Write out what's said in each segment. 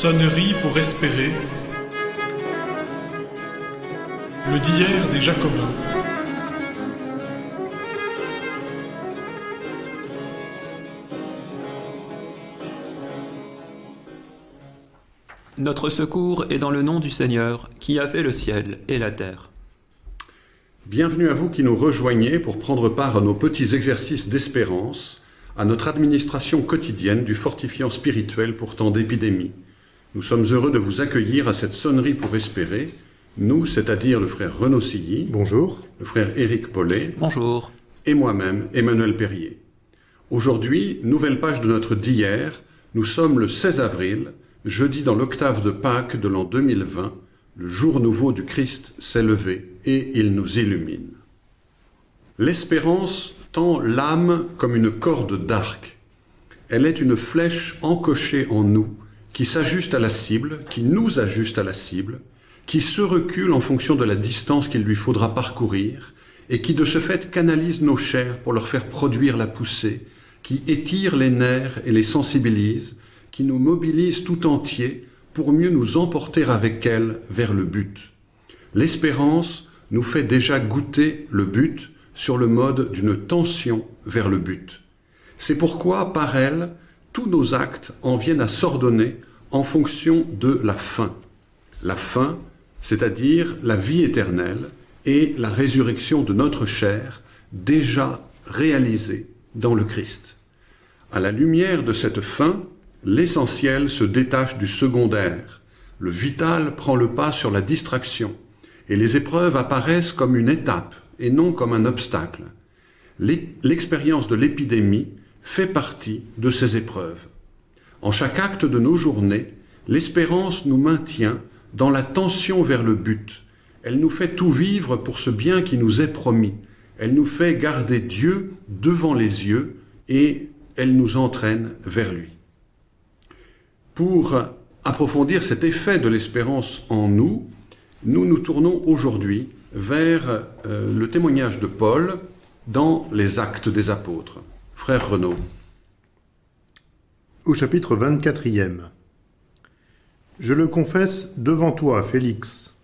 Sonnerie pour espérer. Le d'hier des Jacobins. Notre secours est dans le nom du Seigneur, qui a fait le ciel et la terre. Bienvenue à vous qui nous rejoignez pour prendre part à nos petits exercices d'espérance, à notre administration quotidienne du fortifiant spirituel pour temps d'épidémie. Nous sommes heureux de vous accueillir à cette sonnerie pour espérer, nous, c'est-à-dire le frère Renaud Silly, Bonjour. le frère Éric Paulet Bonjour. et moi-même, Emmanuel Perrier. Aujourd'hui, nouvelle page de notre d'hier, nous sommes le 16 avril, jeudi dans l'octave de Pâques de l'an 2020, le jour nouveau du Christ s'est levé et il nous illumine. L'espérance tend l'âme comme une corde d'arc. Elle est une flèche encochée en nous, qui s'ajuste à la cible, qui nous ajuste à la cible, qui se recule en fonction de la distance qu'il lui faudra parcourir, et qui de ce fait canalise nos chairs pour leur faire produire la poussée, qui étire les nerfs et les sensibilise, qui nous mobilise tout entier pour mieux nous emporter avec elle vers le but. L'espérance nous fait déjà goûter le but sur le mode d'une tension vers le but. C'est pourquoi, par elle, tous nos actes en viennent à s'ordonner en fonction de la fin. La fin, c'est-à-dire la vie éternelle et la résurrection de notre chair, déjà réalisée dans le Christ. À la lumière de cette fin, l'essentiel se détache du secondaire, le vital prend le pas sur la distraction, et les épreuves apparaissent comme une étape et non comme un obstacle. L'expérience de l'épidémie fait partie de ces épreuves. En chaque acte de nos journées, l'espérance nous maintient dans la tension vers le but. Elle nous fait tout vivre pour ce bien qui nous est promis. Elle nous fait garder Dieu devant les yeux et elle nous entraîne vers lui. Pour approfondir cet effet de l'espérance en nous, nous nous tournons aujourd'hui vers euh, le témoignage de Paul dans les actes des apôtres. Frère Renaud. Au chapitre 24e. Je le confesse devant toi, Félix.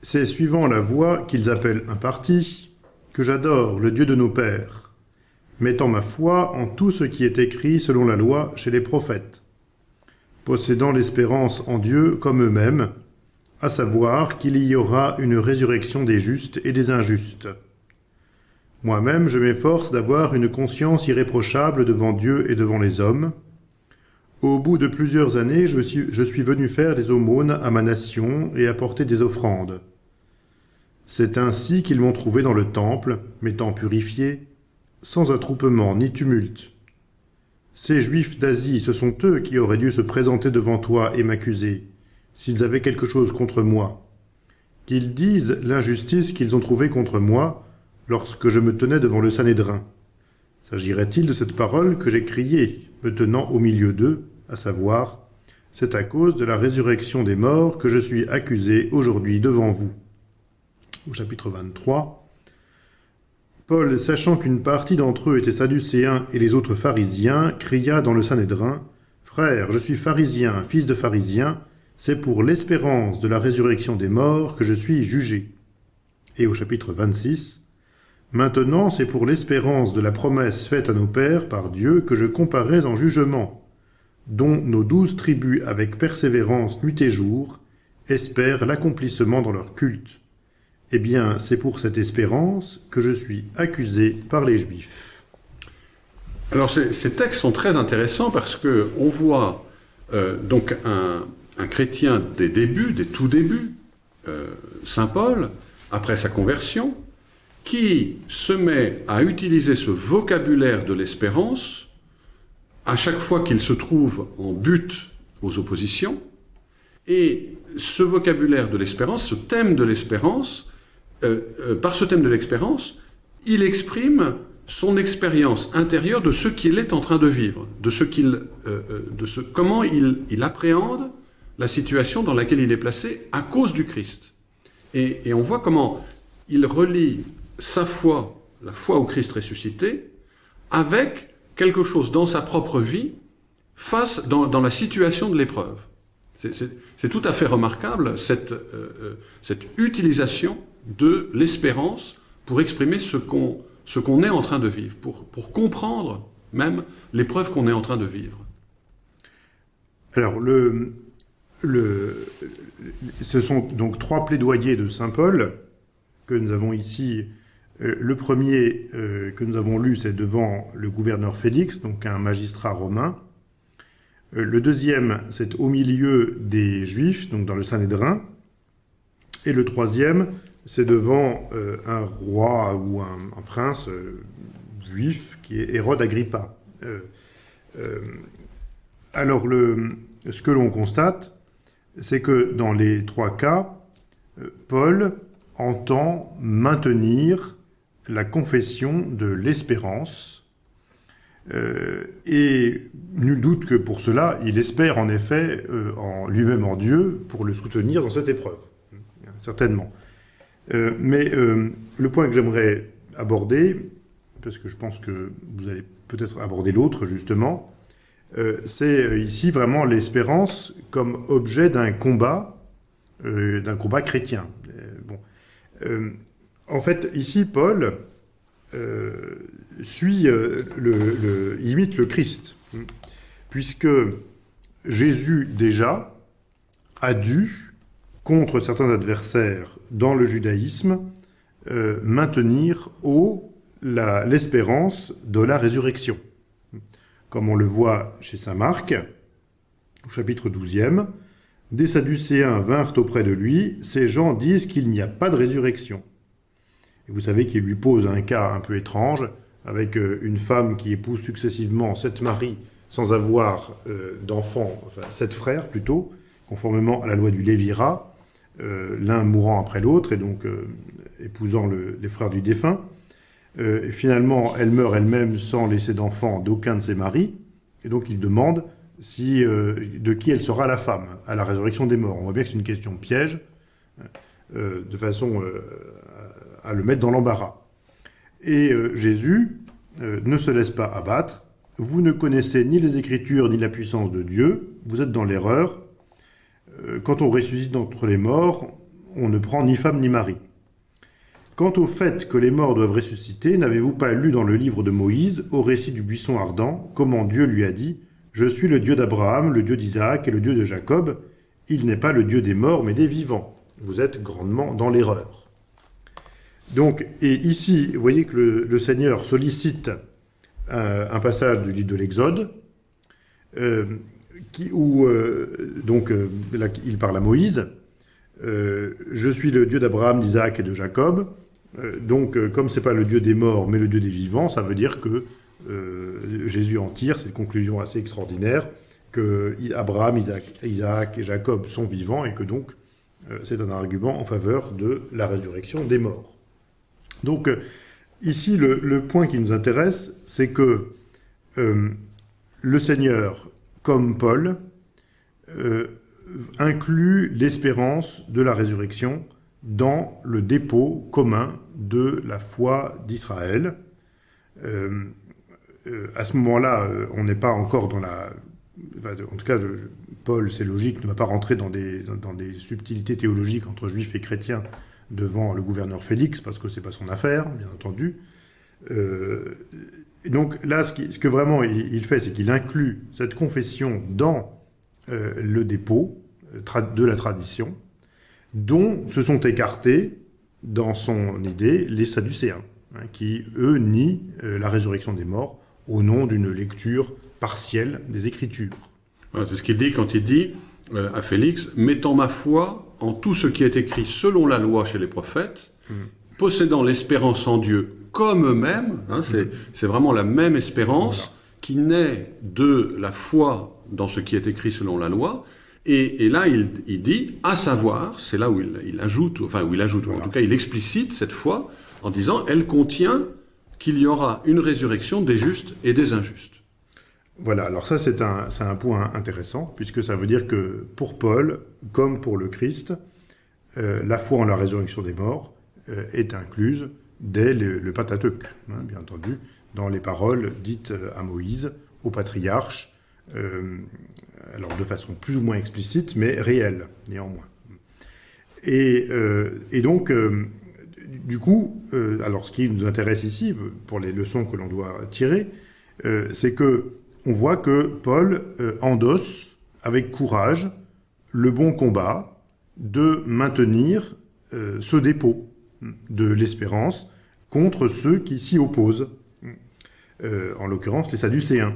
C'est suivant la voie qu'ils appellent un parti que j'adore le Dieu de nos pères, mettant ma foi en tout ce qui est écrit selon la loi chez les prophètes, possédant l'espérance en Dieu comme eux-mêmes, à savoir qu'il y aura une résurrection des justes et des injustes. Moi-même, je m'efforce d'avoir une conscience irréprochable devant Dieu et devant les hommes. Au bout de plusieurs années, je suis, venu faire des aumônes à ma nation et apporter des offrandes. C'est ainsi qu'ils m'ont trouvé dans le temple, m'étant purifié, sans attroupement ni tumulte. Ces Juifs d'Asie, ce sont eux qui auraient dû se présenter devant toi et m'accuser, s'ils avaient quelque chose contre moi. Qu'ils disent l'injustice qu'ils ont trouvée contre moi lorsque je me tenais devant le Sanhédrin. S'agirait-il de cette parole que j'ai criée, me tenant au milieu d'eux, à savoir « C'est à cause de la résurrection des morts que je suis accusé aujourd'hui devant vous » Au chapitre 23, Paul, sachant qu'une partie d'entre eux étaient sadducéens et les autres pharisiens, cria dans le Sanhédrin « Frère, je suis pharisien, fils de pharisien, c'est pour l'espérance de la résurrection des morts que je suis jugé. » Et au chapitre 26, « Maintenant c'est pour l'espérance de la promesse faite à nos pères par Dieu que je comparais en jugement, dont nos douze tribus avec persévérance nuit et jour espèrent l'accomplissement dans leur culte. Eh bien, c'est pour cette espérance que je suis accusé par les Juifs. » Alors ces, textes sont très intéressants parce que on voit euh, donc un, un, chrétien des débuts, des tout débuts, euh, Saint Paul, après sa conversion, qui se met à utiliser ce vocabulaire de l'espérance à chaque fois qu'il se trouve en but aux oppositions, et ce vocabulaire de l'espérance, ce thème de l'espérance, euh, euh, par ce thème de l'expérience, il exprime son expérience intérieure de ce qu'il est en train de vivre, de ce qu'il, euh, de ce, comment il, il, appréhende la situation dans laquelle il est placé à cause du Christ. Et, et on voit comment il relie sa foi, la foi au Christ ressuscité, avec quelque chose dans sa propre vie face dans, la situation de l'épreuve. C'est tout à fait remarquable, cette, euh, cette utilisation de l'espérance pour exprimer ce qu'on qu'on est en train de vivre, pour, pour comprendre même l'épreuve qu'on est en train de vivre. Alors, le, le, ce sont donc trois plaidoyers de Saint Paul que nous avons ici. Euh, le premier euh, que nous avons lu, c'est devant le gouverneur Félix, donc un magistrat romain. Euh, le deuxième, c'est au milieu des Juifs, donc dans le Sanhédrin. Et le troisième, c'est devant un roi ou un, prince juif qui est Hérode Agrippa. alors, ce que l'on constate, c'est que dans les trois cas, Paul entend maintenir la confession de l'espérance. Euh, et nul doute que pour cela, il espère en effet euh, en lui-même en Dieu pour le soutenir dans cette épreuve. Certainement. Euh, mais le point que j'aimerais aborder, parce que je pense que vous allez peut-être aborder l'autre justement, c'est ici vraiment l'espérance comme objet d'un combat, d'un combat chrétien. bon. En fait, ici, Paul euh, suit, euh, le, imite le Christ, puisque Jésus déjà a dû, contre certains adversaires dans le judaïsme, euh, maintenir haut l'espérance de la résurrection. Comme on le voit chez saint Marc, au chapitre 12e, des Sadducéens vinrent auprès de lui, ces gens disent qu'il n'y a pas de résurrection vous savez qu'il lui pose un cas un peu étrange, avec euh, une femme qui épouse successivement sept maris sans avoir euh, d'enfants, enfin sept frères plutôt, conformément à la loi du Lévira, euh, l'un mourant après l'autre, et donc épousant les frères du défunt. finalement, elle meurt elle-même sans laisser d'enfants d'aucun de ses maris, et donc il demande si, de qui elle sera la femme à la résurrection des morts. On voit bien que c'est une question piège, de façon à le mettre dans l'embarras. Et euh, Jésus euh, ne se laisse pas abattre. Vous ne connaissez ni les Écritures ni la puissance de Dieu, vous êtes dans l'erreur. Euh, quand on ressuscite d'entre les morts, on ne prend ni femme ni mari. Quant au fait que les morts doivent ressusciter, n'avez-vous pas lu dans le livre de Moïse, au récit du buisson ardent, comment Dieu lui a dit « Je suis le Dieu d'Abraham, le Dieu d'Isaac et le Dieu de Jacob. Il n'est pas le Dieu des morts, mais des vivants. » Vous êtes grandement dans l'erreur. Donc, et ici, vous voyez que le, Seigneur sollicite un, passage du livre de l'Exode, euh, où euh, donc euh, il parle à Moïse. je suis le Dieu d'Abraham, d'Isaac et de Jacob. donc, comme c'est pas le Dieu des morts, mais le Dieu des vivants, ça veut dire que Jésus en tire cette conclusion assez extraordinaire que Abraham, Isaac et Jacob sont vivants et que donc c'est un argument en faveur de la résurrection des morts. Donc, euh, ici, le, point qui nous intéresse, c'est que euh, le Seigneur, comme Paul, euh, inclut l'espérance de la résurrection dans le dépôt commun de la foi d'Israël. à ce moment-là, on n'est pas encore dans la... en tout cas, Paul, c'est logique, ne va pas rentrer dans des, dans des subtilités théologiques entre juifs et chrétiens devant le gouverneur Félix, parce que c'est pas son affaire, bien entendu. Euh, donc là, ce, que vraiment il, fait, c'est qu'il inclut cette confession dans euh, le dépôt euh, de la tradition, dont se sont écartés, dans son idée, les Sadducéens, hein, qui, eux, nient la résurrection des morts au nom d'une lecture partielle des Écritures. c'est ce qu'il dit quand il dit à Félix, « Mettant ma foi en tout ce qui est écrit selon la loi chez les prophètes, mm. possédant l'espérance en Dieu comme eux-mêmes, hein, mm. c'est vraiment la même espérance qui naît de la foi dans ce qui est écrit selon la loi, et, là il, dit, à savoir, c'est là où il, ajoute, enfin où il ajoute, en tout cas il explicite cette foi en disant, elle contient qu'il y aura une résurrection des justes et des injustes. Voilà, alors ça c'est un, point intéressant, puisque ça veut dire que pour Paul, comme pour le Christ, euh, la foi en la résurrection des morts euh, est incluse dès le, le hein, bien entendu, dans les paroles dites euh, à Moïse, au patriarche, alors de façon plus ou moins explicite, mais réelle, néanmoins. Et donc, du coup, alors ce qui nous intéresse ici, pour les leçons que l'on doit tirer, c'est que on voit que Paul endosse avec courage le bon combat de maintenir ce dépôt de l'espérance contre ceux qui s'y opposent, euh, en l'occurrence les Sadducéens.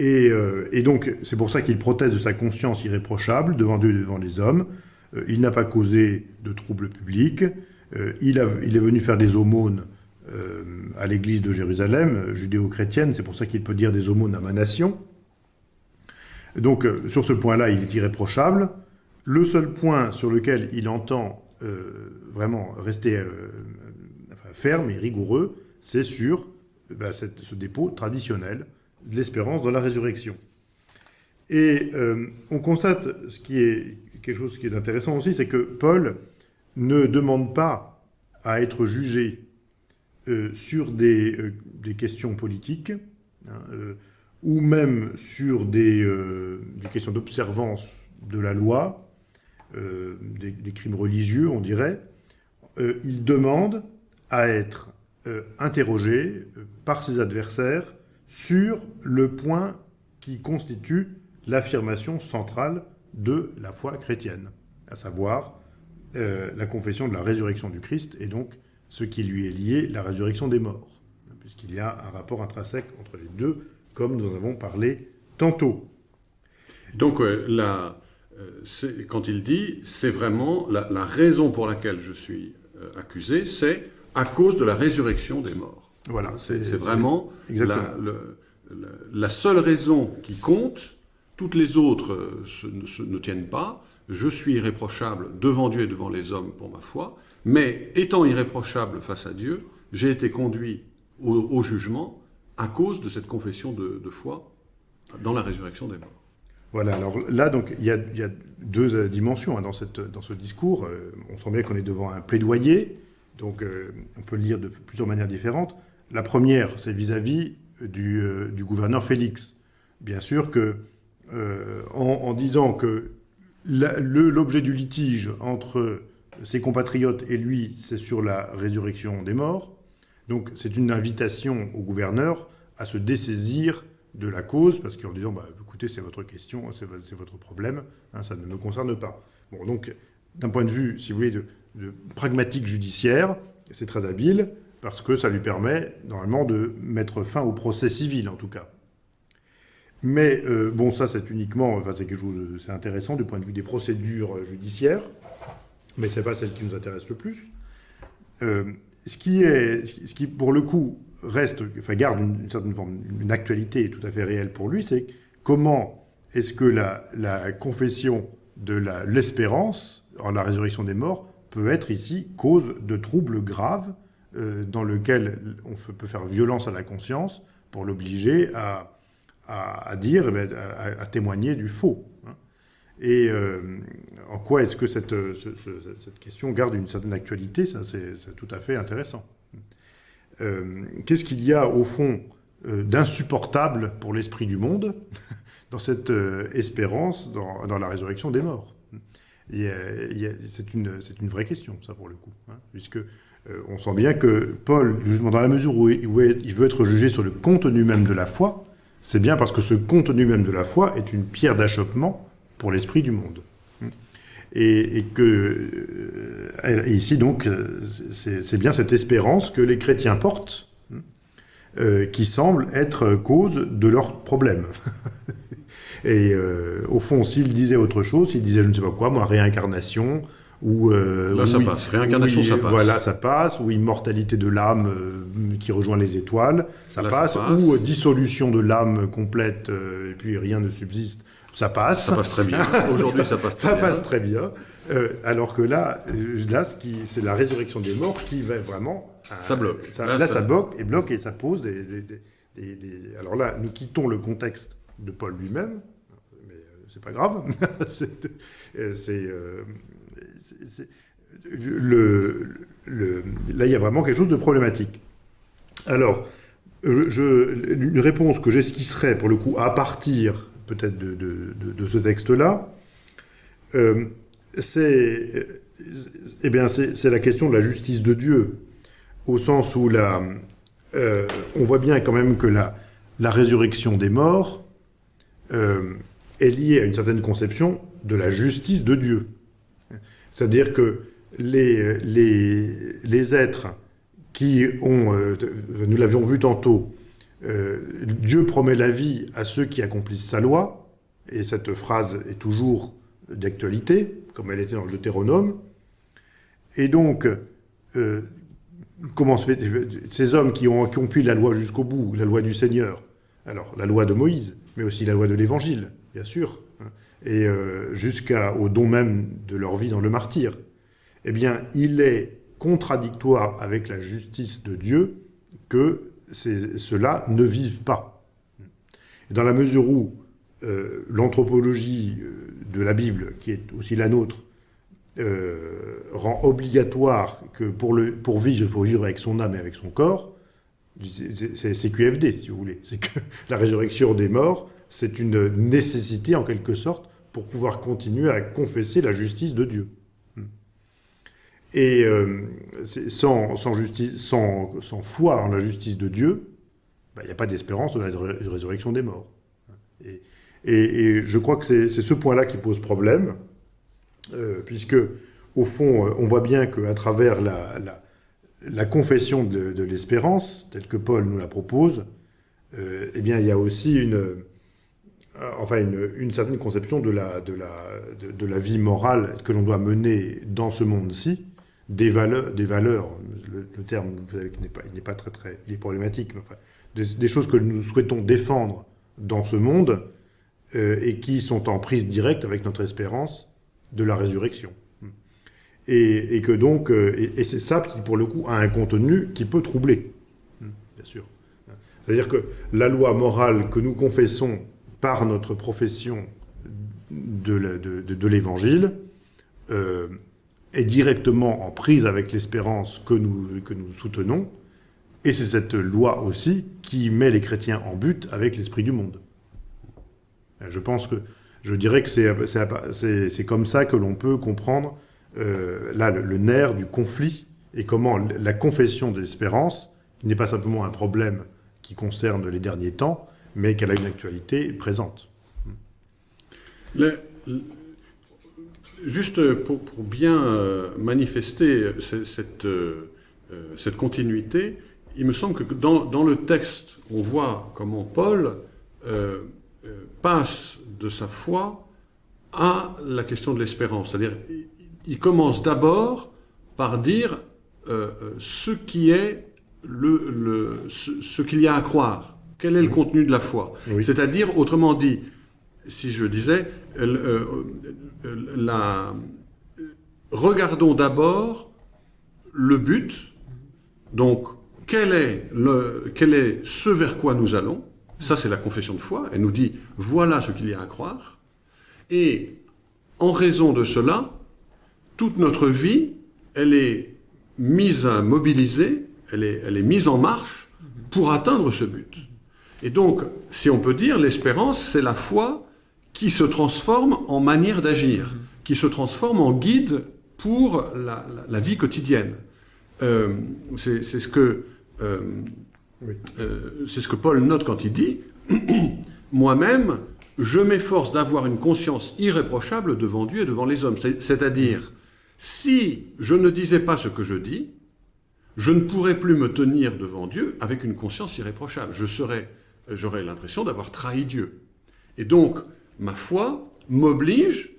Euh, et, donc, c'est pour ça qu'il proteste de sa conscience irréprochable devant Dieu et devant les hommes. Euh, il n'a pas causé de troubles publics. Il, est venu faire des aumônes à l'église de Jérusalem, judéo-chrétienne. C'est pour ça qu'il peut dire des aumônes à ma nation. Donc, sur ce point-là, il est irréprochable. Le seul point sur lequel il entend vraiment rester ferme et rigoureux, c'est sur bah, ce dépôt traditionnel de l'espérance dans la résurrection. Et euh, on constate ce qui est quelque chose qui est intéressant aussi, c'est que Paul ne demande pas à être jugé euh, sur des, euh, des, questions politiques, hein, ou même sur des, questions d'observance de la loi, des, des, crimes religieux, on dirait. il demande à être euh, interrogé euh, par ses adversaires sur le point qui constitue l'affirmation centrale de la foi chrétienne, à savoir euh, la confession de la résurrection du Christ et donc ce qui lui est lié, la résurrection des morts, puisqu'il y a un rapport intrinsèque entre les deux, comme nous en avons parlé tantôt. Donc là, quand il dit, c'est vraiment la, la, raison pour laquelle je suis accusé, c'est à cause de la résurrection des morts. Voilà, c'est vraiment la, la, seule raison qui compte. Toutes les autres euh, ne tiennent pas. Je suis irréprochable devant Dieu et devant les hommes pour ma foi, mais étant irréprochable face à Dieu, j'ai été conduit au, jugement à cause de cette confession de, foi dans la résurrection des morts. Voilà, alors là, donc, il y a, deux euh, dimensions hein, dans, ce discours. Euh, on sent bien qu'on est devant un plaidoyer, donc euh, on peut le lire de plusieurs manières différentes. La première, c'est vis-à-vis du, gouverneur Félix. Bien sûr que en, disant que l'objet du litige entre ses compatriotes et lui, c'est sur la résurrection des morts. Donc c'est une invitation au gouverneur à se dessaisir de la cause, parce qu'en disant, bah, écoutez, c'est votre question, c'est votre problème, hein, ça ne me concerne pas. Donc, d'un point de vue, si vous voulez, de pragmatique judiciaire. C'est très habile parce que ça lui permet normalement de mettre fin au procès civil en tout cas. Mais euh, bon, ça c'est uniquement, enfin c'est quelque chose, c'est intéressant du point de vue des procédures judiciaires, mais c'est pas celle qui nous intéresse le plus. Euh, ce qui est, ce qui pour le coup reste, enfin garde une, certaine forme, une actualité tout à fait réelle pour lui, c'est comment est-ce que la, confession de l'espérance en la résurrection des morts peut être ici cause de troubles graves euh, dans lesquels on peut faire violence à la conscience pour l'obliger à, à, dire, eh ben, à, témoigner du faux. Hein. Et euh, en quoi est-ce que cette, cette, question garde une certaine actualité? Ça, c'est tout à fait intéressant. Euh, qu'est-ce qu'il y a au fond d'insupportable pour l'esprit du monde dans cette espérance dans, la résurrection des morts? C'est une, vraie question, ça, pour le coup. Hein, puisque euh, on sent bien que Paul, justement, dans la mesure où il veut être jugé sur le contenu même de la foi, c'est bien parce que ce contenu même de la foi est une pierre d'achoppement pour l'esprit du monde. Et, que, euh, ici, donc, c'est bien cette espérance que les chrétiens portent, euh, qui semble être cause de leurs problèmes. Et euh, au fond, s'il disait autre chose, s'il disait je ne sais pas quoi, moi, réincarnation, ou... Euh, Là, ça passe. Réincarnation, ça passe. Voilà, ça passe. Ou immortalité de l'âme euh, qui rejoint les étoiles, ça, passe. Ou dissolution de l'âme complète, et puis rien ne subsiste, ça passe. Ça passe très bien. Aujourd'hui, ça passe très ça bien. Ça passe très bien. alors que là, là c'est la résurrection des morts qui va vraiment... ça bloque. là, ça... bloque et bloque et ça pose des, des... Alors là, nous quittons le contexte de Paul lui-même, c'est pas grave. c'est, euh, là, il y a vraiment quelque chose de problématique. Alors, une réponse que j'esquisserais, pour le coup, à partir peut-être de, ce texte-là, euh, c'est eh la question de la justice de Dieu, au sens où euh, on voit bien quand même que la, la résurrection des morts euh, est liée à une certaine conception de la justice de Dieu. C'est-à-dire que les, êtres qui ont, euh, nous l'avions vu tantôt, Dieu promet la vie à ceux qui accomplissent sa loi, et cette phrase est toujours d'actualité, comme elle était dans le Deutéronome. Et donc, euh, comment se fait ces hommes qui ont accompli la loi jusqu'au bout, la loi du Seigneur, alors la loi de Moïse, mais aussi la loi de l'Évangile, bien sûr, hein, et euh, jusqu'au don même de leur vie dans le martyr, eh bien, il est contradictoire avec la justice de Dieu que ceux-là ne vivent pas. Dans la mesure où euh, l'anthropologie de la Bible, qui est aussi la nôtre, euh, rend obligatoire que pour, pour vivre, il faut vivre avec son âme et avec son corps, c'est QFD, si vous voulez. C'est que la résurrection des morts, c'est une nécessité, en quelque sorte, pour pouvoir continuer à confesser la justice de Dieu. Et euh, sans, sans, justice, sans, sans, foi en la justice de Dieu, bah, il n'y a pas d'espérance de la résurrection des morts. Et, je crois que c'est ce point-là qui pose problème, euh, puisque, au fond, euh, on voit bien qu'à travers la, la, confession de, l'espérance, telle que Paul nous la propose, eh bien, il y a aussi une, enfin une, certaine conception de la, de la, de, la vie morale que l'on doit mener dans ce monde-ci, des valeurs, des valeurs le, terme, vous savez, n'est pas, pas très, très il est problématique, mais enfin, des, choses que nous souhaitons défendre dans ce monde, euh, et qui sont en prise directe avec notre espérance de la résurrection. Et, que donc, euh, et, c'est ça qui, pour le coup, a un contenu qui peut troubler, bien sûr. C'est-à-dire que la loi morale que nous confessons par notre profession de l'Évangile euh, est directement en prise avec l'espérance que nous, soutenons, et c'est cette loi aussi qui met les chrétiens en but avec l'esprit du monde. Je pense que je dirais que c'est comme ça que l'on peut comprendre euh, là le, nerf du conflit et comment la confession de l'espérance, qui n'est pas simplement un problème qui concerne les derniers temps, mais qu'elle a une actualité présente. juste pour, bien euh, manifester cette, euh, cette, continuité, il me semble que dans, le texte, on voit comment Paul euh, passe de sa foi à la question de l'espérance. C'est-à-dire, il commence d'abord par dire euh, euh, ce qui est le, ce, qu'il y a à croire. Quel est le contenu de la foi C'est-à-dire, autrement dit, si je disais, la, regardons d'abord le but, donc quel est, le, quel est ce vers quoi nous allons, ça, c'est la confession de foi. Elle nous dit, voilà ce qu'il y a à croire. Et en raison de cela, toute notre vie, elle est mise à mobiliser, elle est, elle est mise en marche pour atteindre ce but. Et donc, si on peut dire, l'espérance, c'est la foi qui se transforme en manière d'agir, qui se transforme en guide pour la, vie quotidienne. Euh, c'est ce que euh, euh, c'est ce que Paul note quand il dit « Moi-même, je m'efforce d'avoir une conscience irréprochable devant Dieu et devant les hommes. » C'est-à-dire, si je ne disais pas ce que je dis, je ne pourrais plus me tenir devant Dieu avec une conscience irréprochable. Je serais, j'aurais l'impression d'avoir trahi Dieu. Et donc, ma foi m'oblige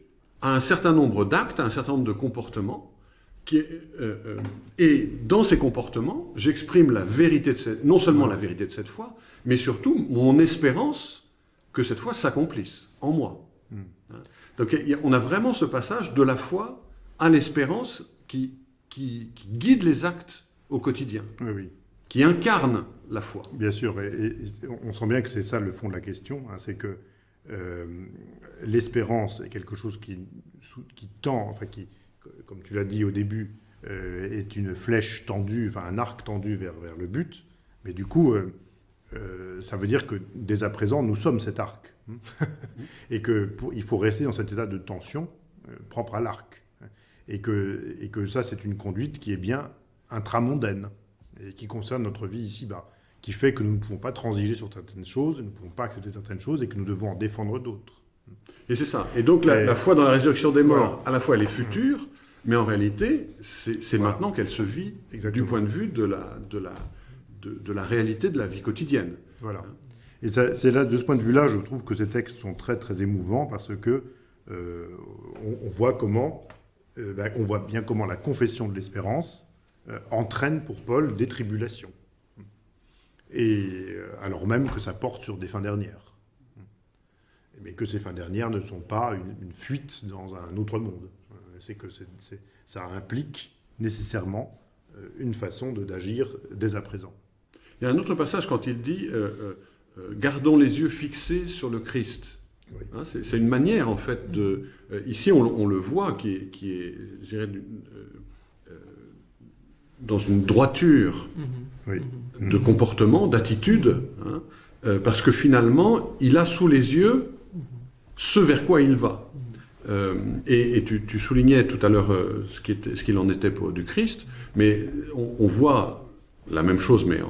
à un certain nombre d'actes, à un certain nombre de comportements euh, euh, et dans ces comportements, j'exprime la vérité de cette, non seulement la vérité de cette foi, mais surtout mon espérance que cette foi s'accomplisse en moi. Hmm. Donc on a vraiment ce passage de la foi à l'espérance qui, qui, guide les actes au quotidien, oui, qui incarne la foi. Bien sûr, et, on sent bien que c'est ça le fond de la question, hein, c'est que euh, l'espérance est quelque chose qui, tend, enfin qui, comme tu l'as dit au début, euh, est une flèche tendue, enfin un arc tendu vers, vers le but. Mais du coup, euh, ça veut dire que dès à présent, nous sommes cet arc. et qu'il faut rester dans cet état de tension propre à l'arc. Et que, et que ça, c'est une conduite qui est bien intramondaine et qui concerne notre vie ici-bas, qui fait que nous ne pouvons pas transiger sur certaines choses, nous ne pouvons pas accepter certaines choses et que nous devons en défendre d'autres. Et c'est ça. Et donc la, foi dans la résurrection des morts, à la fois elle est future, mais en réalité, c'est maintenant qu'elle se vit du point de vue de la, de, la, de, la réalité de la vie quotidienne. Voilà. Et c'est là, de ce point de vue-là, je trouve que ces textes sont très très émouvants parce que euh, on, voit comment, euh, ben, on voit bien comment la confession de l'espérance entraîne pour Paul des tribulations. Et alors même que ça porte sur des fins dernières. Mais que ces fins dernières ne sont pas une, fuite dans un autre monde. C'est que ça implique nécessairement une façon d'agir dès à présent. Il y a un autre passage quand il dit Gardons les yeux fixés sur le Christ. Hein, c'est une manière, en fait, de... Euh, ici, on, le voit, qui est, qui est je dirais, euh, euh, dans une droiture mm-hmm. de comportement, d'attitude, hein, parce que finalement, il a sous les yeux ce vers quoi il va. Mm-hmm. et, tu, soulignais tout à l'heure ce qu'il en était pour du Christ, mais on, voit la même chose, mais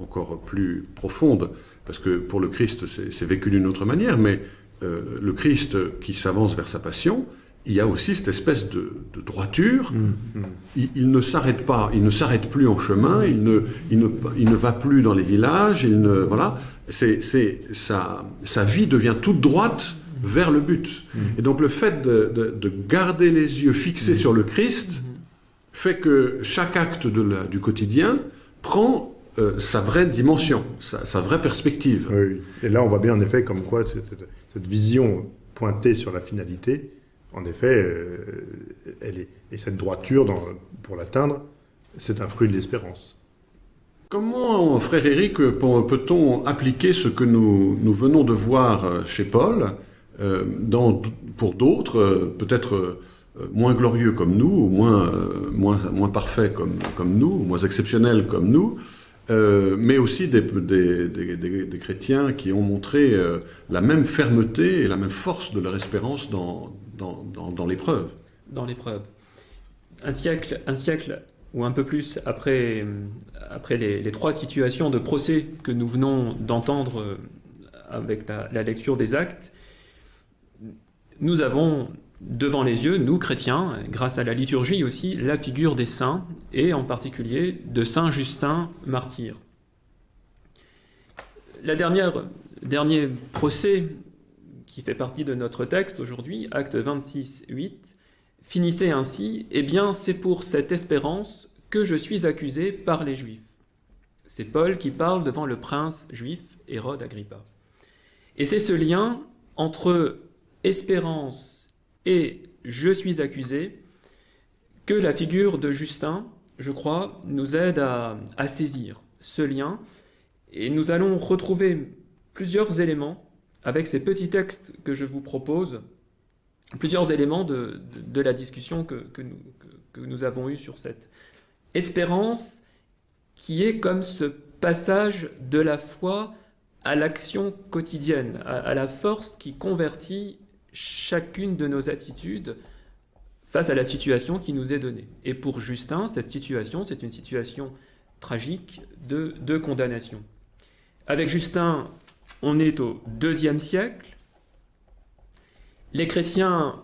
encore plus profonde, parce que pour le Christ, c'est vécu d'une autre manière, mais euh, le Christ qui s'avance vers sa passion, il y a aussi cette espèce de, droiture. Mm, mm. Il, ne s'arrête pas, il ne s'arrête plus en chemin, il ne, il, ne, il ne va plus dans les villages, il ne, voilà. C'est, sa, sa vie devient toute droite vers le but. Mm. Et donc le fait de, de, garder les yeux fixés sur le Christ fait que chaque acte de la, du quotidien prend euh, sa vraie dimension, sa, vraie perspective. Oui, Et là, on voit bien en effet comme quoi cette, vision pointée sur la finalité, en effet, euh, elle est, et cette droiture pour l'atteindre, c'est un fruit de l'espérance. Comment, frère Éric, peut-on appliquer ce que nous, venons de voir euh, chez Paul dans, pour d'autres, peut-être moins glorieux comme nous, ou moins, moins, moins parfaits comme, comme nous, moins exceptionnels comme nous, euh, mais aussi des, des, chrétiens qui ont montré euh, la même fermeté et la même force de leur espérance dans, dans, l'épreuve. Dans l'épreuve. Un siècle, un siècle ou un peu plus après, après les, trois situations de procès que nous venons d'entendre euh, avec la, la lecture des actes, nous avons devant les yeux, nous chrétiens, grâce à la liturgie aussi, la figure des saints, et en particulier de Saint Justin martyr. La dernière, dernier procès qui fait partie de notre texte aujourd'hui, acte 26, 8, finissait ainsi « Eh bien, c'est pour cette espérance que je suis accusé par les Juifs. » C'est Paul qui parle devant le prince juif Hérode Agrippa. Et c'est ce lien entre espérance et je suis accusé, que la figure de Justin, je crois, nous aide à, saisir ce lien. Et nous allons retrouver plusieurs éléments avec ces petits textes que je vous propose, plusieurs éléments de, la discussion que, nous, avons eue sur cette espérance qui est comme ce passage de la foi à l'action quotidienne, à la force qui convertit chacune de nos attitudes face à la situation qui nous est donnée. Et pour Justin, cette situation, c'est une situation tragique de condamnation. Avec Justin, on est au deuxième siècle. Les chrétiens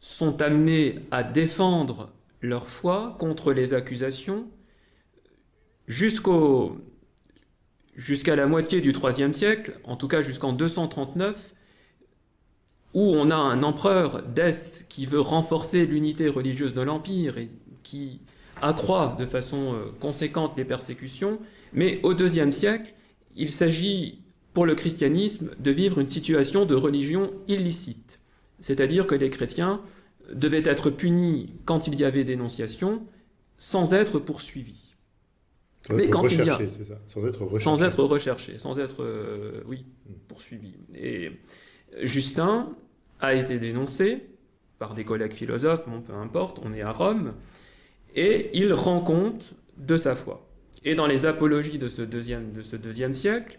sont amenés à défendre leur foi contre les accusations jusqu'à la moitié du IIIe siècle, en tout cas jusqu'en 239, où on a un empereur Dès qui veut renforcer l'unité religieuse de l'Empire et qui accroît de façon euh, conséquente les persécutions, mais au IIe siècle, il s'agit pour le christianisme de vivre une situation de religion illicite, c'est-à-dire que les chrétiens devaient être punis quand il y avait dénonciation, sans être poursuivis. mais quand il y a sans être recherché, sans être recherché, sans être euh, oui poursuivi. Et Justin a été dénoncé par des collègues philosophes, bon, peu importe, on est à Rome, et il rend compte de sa foi. Et dans les apologies de ce deuxième, de ce deuxième siècle,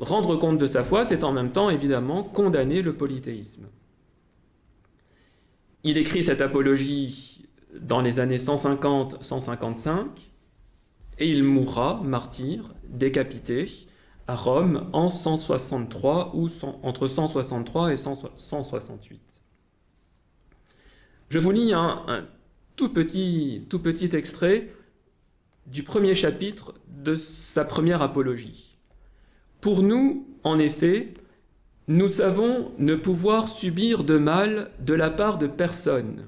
rendre compte de sa foi, c'est en même temps évidemment condamner le polythéisme. Il écrit cette apologie dans les années 150-155, et il mourra, martyr, décapité, à Rome en 163 ou entre 163 et 168. Je vous lis un, tout, petit, tout petit extrait du premier chapitre de sa première apologie. Pour nous, en effet, nous savons ne pouvoir subir de mal de la part de personne,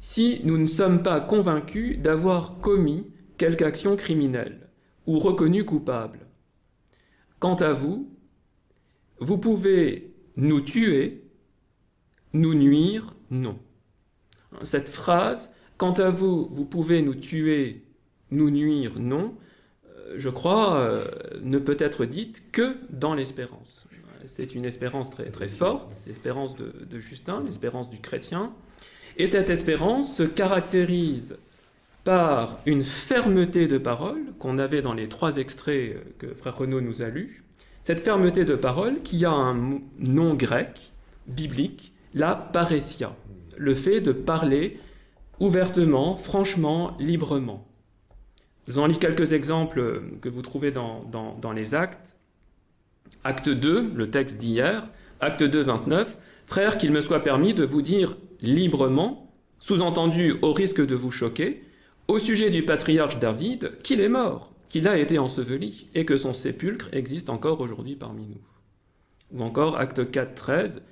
si nous ne sommes pas convaincus d'avoir commis quelque action criminelle ou reconnu coupable. Quant à vous, vous pouvez nous tuer, nous nuire, non. Cette phrase, quant à vous, vous pouvez nous tuer, nous nuire, non, euh, je crois, euh, ne peut être dite que dans l'espérance. C'est une espérance très, très forte, l'espérance de, Justin, l'espérance du chrétien. Et cette espérance se caractérise par une fermeté de parole qu'on avait dans les trois extraits que Frère Renaud nous a lus. Cette fermeté de parole qui a un nom grec, biblique, la paressia, le fait de parler ouvertement, franchement, librement. Je vous en lis quelques exemples que vous trouvez dans, dans les actes. Acte 2, le texte d'hier, acte 2, 29, Frère, qu'il me soit permis de vous dire librement, sous-entendu au risque de vous choquer, au sujet du patriarche David, qu'il est mort, qu'il a été enseveli, et que son sépulcre existe encore aujourd'hui parmi nous. Ou encore, acte 4, 13,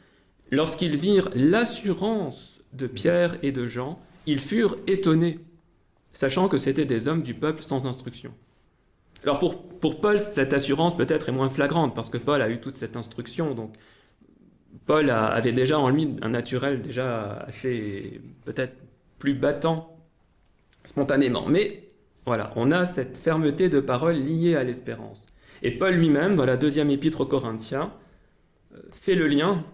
lorsqu'ils virent l'assurance de Pierre et de Jean, ils furent étonnés, sachant que c'étaient des hommes du peuple sans instruction. Alors pour, pour Paul, cette assurance peut-être est moins flagrante, parce que Paul a eu toute cette instruction, donc Paul avait déjà en lui un naturel déjà assez peut-être plus battant spontanément. Mais voilà, on a cette fermeté de parole liée à l'espérance. Et Paul lui-même, dans la deuxième épître aux Corinthiens, euh, fait le lien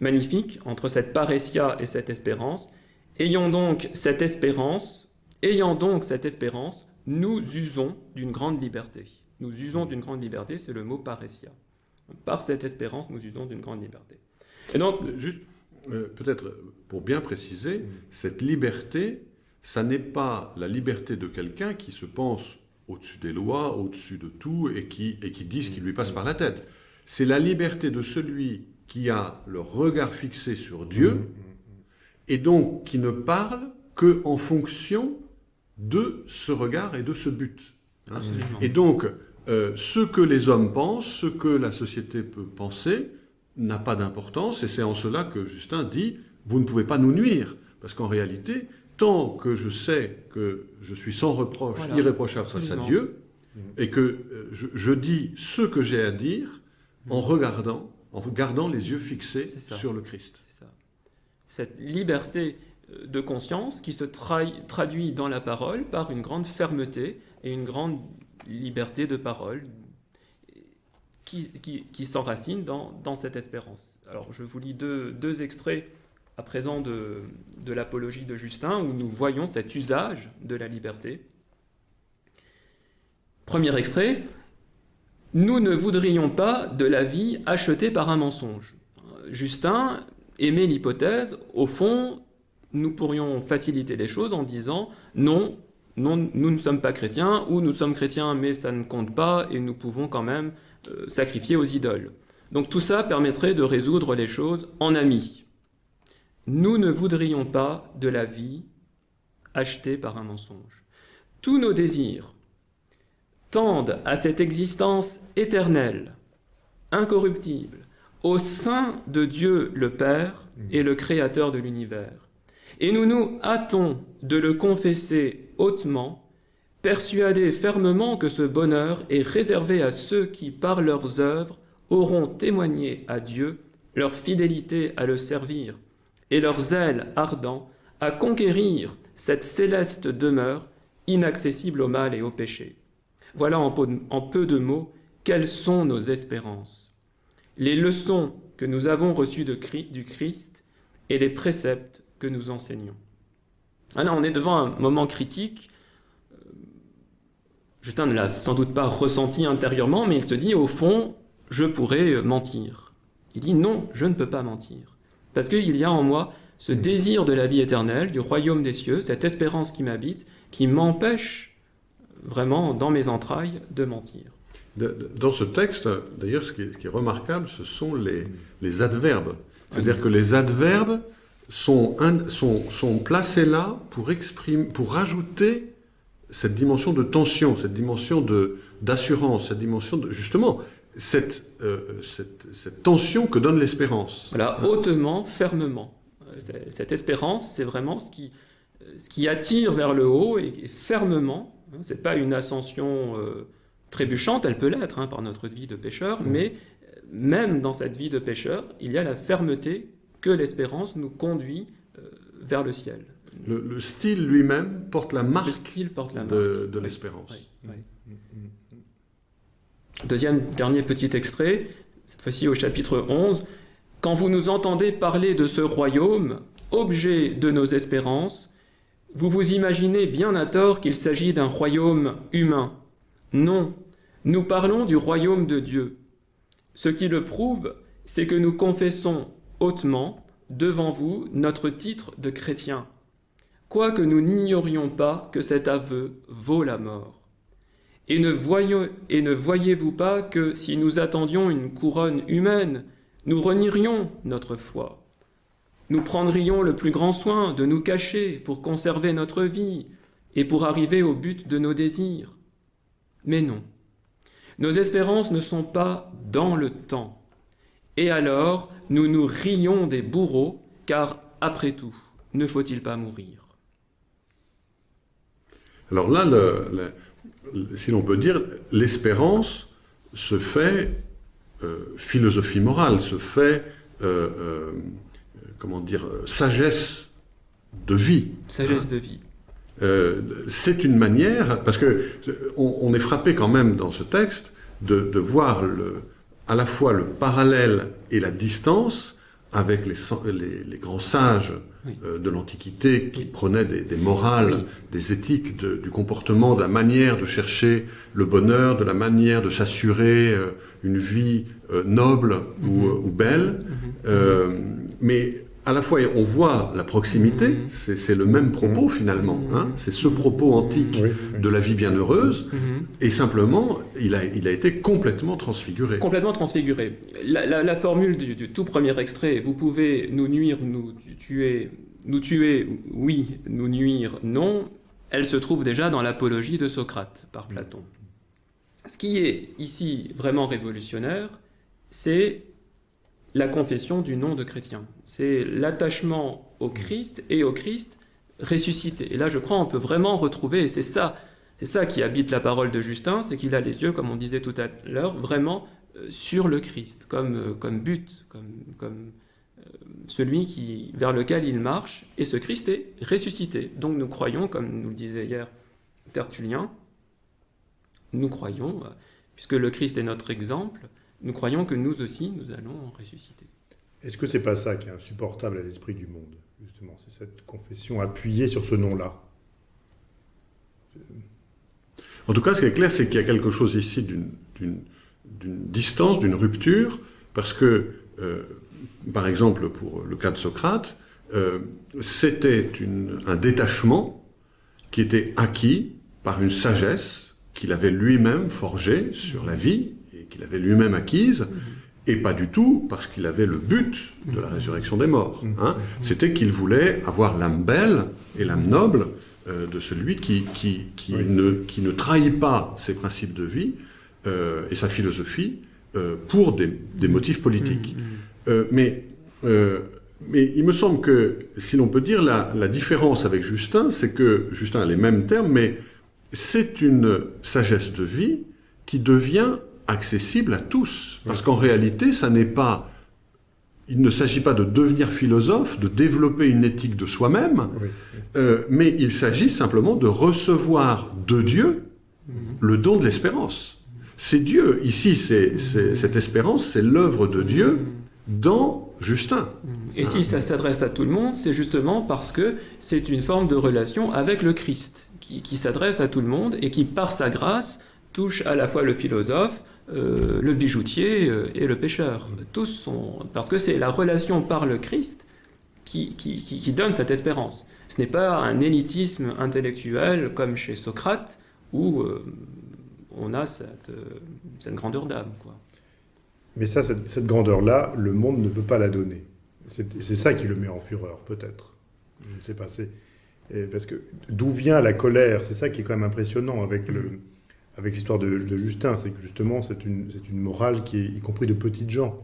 magnifique entre cette paressia et cette espérance. Ayant donc cette espérance, ayant donc cette espérance, nous usons d'une grande liberté. Nous usons d'une grande liberté, c'est le mot paressia. Par cette espérance, nous usons d'une grande liberté. Et donc, juste, euh, peut-être pour bien préciser, mm. cette liberté, ça n'est pas la liberté de quelqu'un qui se pense au-dessus des lois, au-dessus de tout, et qui, et qui dit ce qui lui passe par la tête. C'est la liberté de celui qui a le regard fixé sur Dieu, et donc qui ne parle que en fonction de ce regard et de ce but. Hein. et donc, euh, ce que les hommes pensent, ce que la société peut penser, n'a pas d'importance, et c'est en cela que Justin dit, vous ne pouvez pas nous nuire, parce qu'en réalité, tant que je sais que je suis sans reproche, irréprochable face à Dieu, et que euh, je, dis ce que j'ai à dire en regardant, en gardant les yeux fixés sur le Christ. Ça. Cette liberté de conscience qui se traduit dans la parole par une grande fermeté et une grande liberté de parole qui, qui, s'enracine dans, dans, cette espérance. Alors je vous lis deux, deux extraits à présent de, de l'apologie de Justin, où nous voyons cet usage de la liberté. Premier extrait, nous ne voudrions pas de la vie achetée par un mensonge. Justin émet l'hypothèse, au fond, nous pourrions faciliter les choses en disant non, nous ne sommes pas chrétiens, ou nous sommes chrétiens mais ça ne compte pas et nous pouvons quand même euh, sacrifier aux idoles. Donc tout ça permettrait de résoudre les choses en amis. Nous ne voudrions pas de la vie achetée par un mensonge. Tous nos désirs tendent à cette existence éternelle, incorruptible, au sein de Dieu le Père et le Créateur de l'univers. Et nous nous hâtons de le confesser hautement, persuadés fermement que ce bonheur est réservé à ceux qui, par leurs œuvres, auront témoigné à Dieu leur fidélité à le servir et leur zèle ardent à conquérir cette céleste demeure inaccessible au mal et au péché. Voilà en peu de mots quelles sont nos espérances, les leçons que nous avons reçues du Christ et les préceptes que nous enseignons. Ah on est devant un moment critique Justin ne l'a sans doute pas ressenti intérieurement, mais il se dit, au fond, je pourrais mentir. Il dit, non, je ne peux pas mentir. Parce qu'il y a en moi ce désir de la vie éternelle, du royaume des cieux, cette espérance qui m'habite, qui m'empêche vraiment, dans mes entrailles, de mentir. Dans ce texte, d'ailleurs, ce, qui est remarquable, ce sont les, les adverbes. C'est-à-dire que les adverbes sont, sont, sont, placés là pour, exprimer, pour rajouter cette dimension de tension, cette dimension d'assurance, cette dimension de... Justement, cette, euh, cette, cette tension que donne l'espérance. Voilà, hautement, fermement. Cette espérance, c'est vraiment ce qui, ce qui attire vers le haut et, fermement. Hein, c'est pas une ascension euh, trébuchante, elle peut l'être hein, par notre vie de pécheur, mmh. mais même dans cette vie de pécheur, il y a la fermeté que l'espérance nous conduit euh, vers le ciel. Le, style lui-même porte la marque, de, l'espérance. Deuxième, dernier petit extrait, cette fois-ci au chapitre 11. Quand vous nous entendez parler de ce royaume, objet de nos espérances, vous vous imaginez bien à tort qu'il s'agit d'un royaume humain. Non, nous parlons du royaume de Dieu. Ce qui le prouve, c'est que nous confessons hautement devant vous notre titre de chrétien, quoique nous n'ignorions pas que cet aveu vaut la mort. Et ne, ne voyez-vous pas que si nous attendions une couronne humaine, nous renierions notre foi? Nous prendrions le plus grand soin de nous cacher pour conserver notre vie et pour arriver au but de nos désirs. Mais non, nos espérances ne sont pas dans le temps. Et alors, nous nous rions des bourreaux, car après tout, ne faut-il pas mourir? Alors là, si l'on peut dire, l'espérance se fait euh, philosophie morale, se fait, euh, euh, comment dire, sagesse de vie. Sagesse de vie. Euh, c'est une manière, parce que on, est frappé quand même dans ce texte de, voir le, à la fois le parallèle et la distance avec les, les, grands sages euh, de l'Antiquité qui prenaient des, morales, des éthiques du comportement, de la manière de chercher le bonheur, de la manière de s'assurer euh, une vie noble ou, mm-hmm. belle. Mm-hmm. mais à la fois, on voit la proximité, mhm. c'est le même propos finalement, mhm. hein. c'est ce propos antique de la vie bienheureuse, mhm. et simplement, il a, il a été complètement transfiguré. Complètement transfiguré. La, formule du, tout premier extrait, vous pouvez nous nuire, nous tuer, nous tuer, oui, nous nuire, non, elle se trouve déjà dans l'apologie de Socrate par Platon. Ce qui est ici vraiment révolutionnaire, c'est la confession du nom de chrétien. C'est l'attachement au Christ et au Christ ressuscité. Et là, je crois, on peut vraiment retrouver, et c'est ça, c'est ça qui habite la parole de Justin, c'est qu'il a les yeux, comme on disait tout à l'heure, vraiment euh, sur le Christ, comme, euh, comme but, comme, euh, celui qui, vers lequel il marche, et ce Christ est ressuscité. Donc nous croyons, comme nous le disait hier Tertullien, nous croyons, puisque le Christ est notre exemple, nous croyons que nous aussi, nous allons ressusciter. Est-ce que c'est pas ça qui est insupportable à l'esprit du monde, justement? C'est cette confession appuyée sur ce nom-là En tout cas, ce qui est clair, c'est qu'il y a quelque chose ici d'une distance, d'une rupture, parce que, euh, par exemple, pour le cas de Socrate, euh, c'était un détachement qui était acquis par une sagesse qu'il avait lui-même forgée sur la vie qu'il avait lui-même acquise, et pas du tout parce qu'il avait le but de la résurrection des morts. Hein. C'était qu'il voulait avoir l'âme belle et l'âme noble euh, de celui qui, qui, qui, ne, qui ne trahit pas ses principes de vie euh, et sa philosophie euh, pour des, des, motifs politiques. Mhm. mais, mais il me semble que, si l'on peut dire, la, la différence avec Justin, c'est que Justin a les mêmes termes, mais c'est une sagesse de vie qui devient accessible à tous. Parce qu'en réalité, ça n'est pas... Il ne s'agit pas de devenir philosophe, de développer une éthique de soi-même, euh, mais il s'agit simplement de recevoir de Dieu mhm. le don de l'espérance. C'est Dieu. Ici, c'est cette espérance, c'est l'œuvre de Dieu mhm. dans Justin. Mhm. Et si ça s'adresse à tout le monde, c'est justement parce que c'est une forme de relation avec le Christ qui, qui s'adresse à tout le monde et qui, par sa grâce, touche à la fois le philosophe, euh, le bijoutier euh, et le pêcheur. Tous sont... Parce que c'est la relation par le Christ qui, qui, qui- donne cette espérance. Ce n'est pas un élitisme intellectuel comme chez Socrate où euh, on a cette, cette grandeur d'âme. Mais ça, cette, cette grandeur-là, le monde ne peut pas la donner. C'est ça qui le met en fureur, peut-être. Je ne sais pas. Parce que d'où vient la colère? C'est ça qui est quand même impressionnant avec le avec l'histoire de, de Justin, c'est que justement c'est une, morale qui est y compris de petites gens,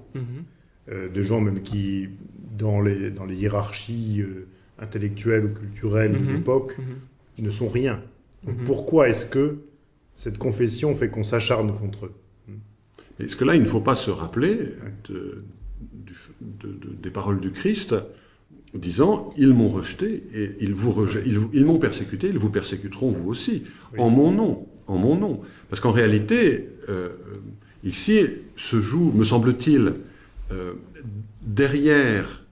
euh, de gens même qui dans les, dans les hiérarchies euh, intellectuelles ou culturelles Mhm. de l'époque Mhm. ne sont rien. Donc Mhm. pourquoi est-ce que cette confession fait qu'on s'acharne contre eux? Est-ce que là, il ne faut pas se rappeler de- du- de- de- des paroles du Christ disant Ils m'ont rejeté et ils, vous ils, vous- ils m'ont persécuté, ils vous persécuteront vous aussi, Oui. en mon nom. En mon nom. Parce qu'en réalité, euh, ici se joue, me semble-t-il, euh, derrière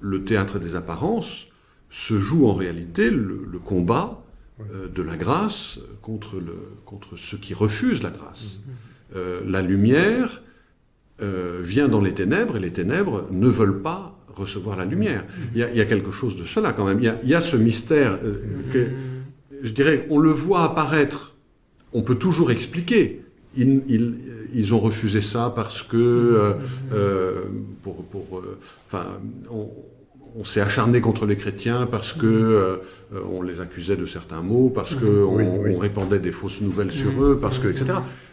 le théâtre des apparences, se joue en réalité le, le combat euh, de la grâce contre, le, contre ceux qui refusent la grâce. Euh, la lumière vient dans les ténèbres et les ténèbres ne veulent pas recevoir la lumière. Il y a, il y a quelque chose de cela quand même. Il y a, il y a ce mystère euh, que, je dirais, on le voit apparaître. On peut toujours expliquer. Ils, ils- ils ont refusé ça parce que, euh, euh, pour, pour, euh, enfin, on, on s'est acharné contre les chrétiens parce que euh, on les accusait de certains mots, parce que on, Oui, oui. on répandait des fausses nouvelles sur eux, parce que, etc.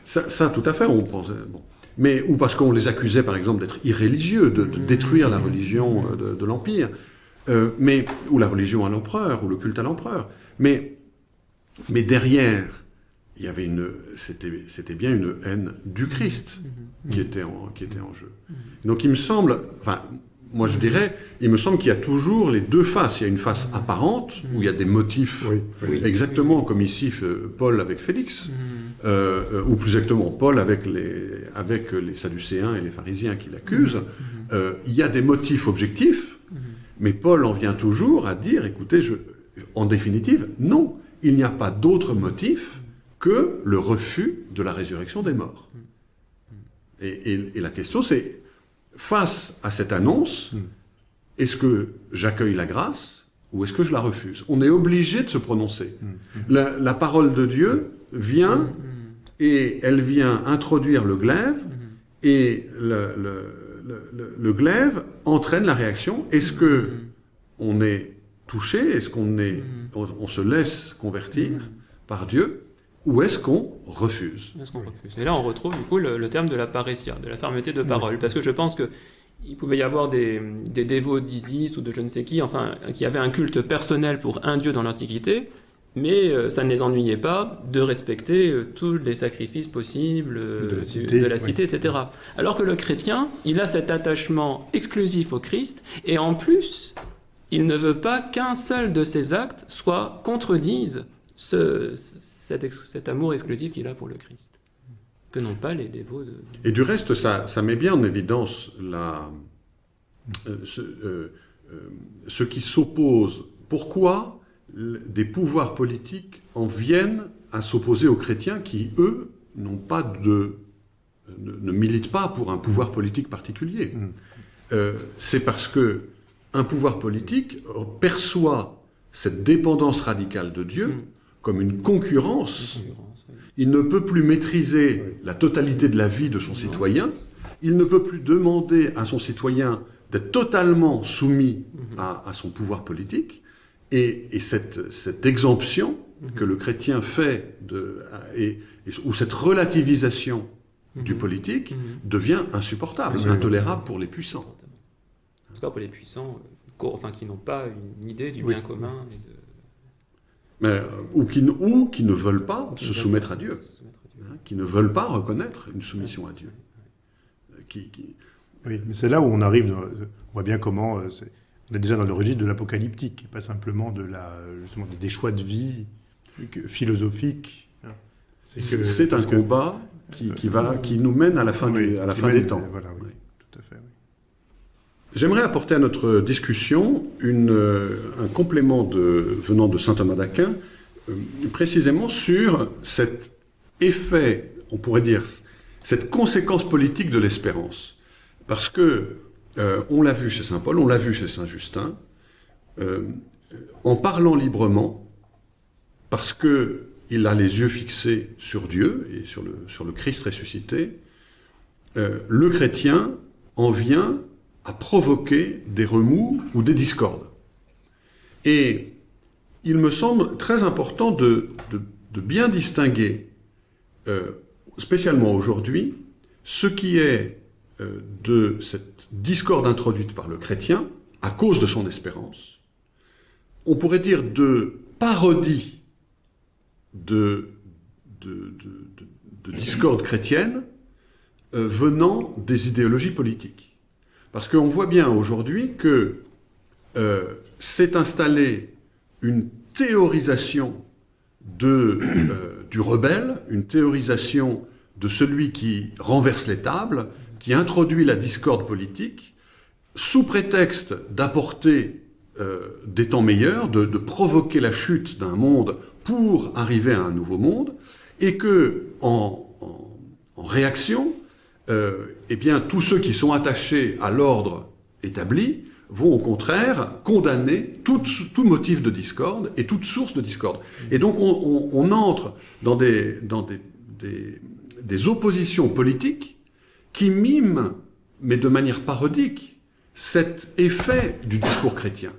Ça, ça, tout à fait, on pensait. Bon. Mais, ou parce qu'on les accusait, par exemple, d'être irréligieux, de, de détruire la religion de, de l'Empire, euh, mais, ou la religion à l'empereur, ou le culte à l'empereur. Mais, mais derrière, il y avait une, c'était, c'était bien une haine du Christ qui était en, qui était en jeu. Donc il me semble, enfin, moi je dirais, il me semble qu'il y a toujours les deux faces. Il y a une face apparente, où il y a des motifs, Oui, Oui. exactement comme ici euh, Paul avec Félix, euh, euh, ou plus exactement Paul avec les, avec les Sadducéens et les pharisiens qui l'accusent. Euh, il y a des motifs objectifs, mais Paul en vient toujours à dire, écoutez, je, en définitive, non, il n'y a pas d'autre motif que le refus de la résurrection des morts. Et, et- et la question c'est, face à cette annonce, est-ce que j'accueille la grâce ou est-ce que je la refuse? On est obligé de se prononcer. La, la parole de Dieu vient et elle vient introduire le glaive et le, le- le- le- le glaive entraîne la réaction. Est-ce que on est touché? Est-ce qu'on est, on, on se laisse convertir par Dieu? Ou est-ce qu'on refuse Est-ce qu'on refuse? Et là, on retrouve du coup le, le terme de la paressia, de la fermeté de parole. Parce que je pense que il pouvait y avoir des, des dévots d'Isis ou de je ne sais qui, enfin, qui avaient un culte personnel pour un dieu dans l'Antiquité, mais euh, ça ne les ennuyait pas de respecter euh, tous les sacrifices possibles euh, De la cité, de la oui. cité, etc. Alors que le chrétien, il a cet attachement exclusif au Christ, et en plus, il ne veut pas qu'un seul de ses actes soit contredise ce, cet, ex- cet amour exclusif qu'il a pour le Christ. Que n'ont pas les dévots de... Et du reste, ça, ça met bien en évidence la, euh, ce, euh, euh, ce qui s'oppose. Pourquoi des pouvoirs politiques en viennent à s'opposer aux chrétiens qui, eux, n'ont pas de, ne, ne militent pas pour un pouvoir politique particulier? Mm. Euh, C'est parce que un pouvoir politique perçoit cette dépendance radicale de Dieu Mm. Comme une concurrence concurrence, oui. il ne peut plus maîtriser Oui. la totalité de la vie de son citoyen. Il ne peut plus demander à son citoyen d'être totalement soumis à, à son pouvoir politique. Et, et cette, cette exemption que le chrétien fait, de, et, et- ou cette relativisation du politique, Mhm. devient insupportable, Oui, intolérable pour les puissants. En tout cas pour les puissants, euh, enfin, qui n'ont pas une idée du bien commun. Et de... Mais, euh, ou, qui, ne- ou qui ne veulent pas qui se soumettre à Dieu, se soumettre à Dieu. hein, qui ne veulent pas reconnaître une soumission à Dieu. Qui, qui- Oui, mais c'est là où on arrive, dans- on voit bien comment, euh, on est déjà dans le registre de l'apocalyptique, pas simplement de la, justement, des choix de vie que- philosophiques. hein. C'est un que- combat qui, qui va, qui nous mène à la fin, Oui, du- à la qui fin mène- des temps. Voilà, oui, Oui. tout à fait. oui. J'aimerais apporter à notre discussion une, euh, un complément de, venant de saint Thomas d'Aquin euh, précisément sur cet effet, on pourrait dire, cette conséquence politique de l'espérance. Parce que, euh, on l'a vu chez Saint Paul, on l'a vu chez Saint Justin, euh, en parlant librement, parce que il a les yeux fixés sur Dieu et sur le, sur le Christ ressuscité, euh, le chrétien en vient à provoquer des remous ou des discordes. Et il me semble très important de, bien distinguer, euh, spécialement aujourd'hui, ce qui est euh, de cette discorde introduite par le chrétien à cause de son espérance, on pourrait dire de parodie de discorde chrétienne euh, venant des idéologies politiques. Parce qu'on voit bien aujourd'hui que euh, s'est installée une théorisation euh, du rebelle, une théorisation de celui qui renverse les tables, qui introduit la discorde politique, sous prétexte d'apporter euh, des temps meilleurs, de, provoquer la chute d'un monde pour arriver à un nouveau monde, et que, en réaction, euh, eh bien, tous ceux qui sont attachés à l'ordre établi vont au contraire condamner tout, motif de discorde et toute source de discorde. Et donc on, entre dans, des, oppositions politiques qui miment, mais de manière parodique, cet effet du discours chrétien.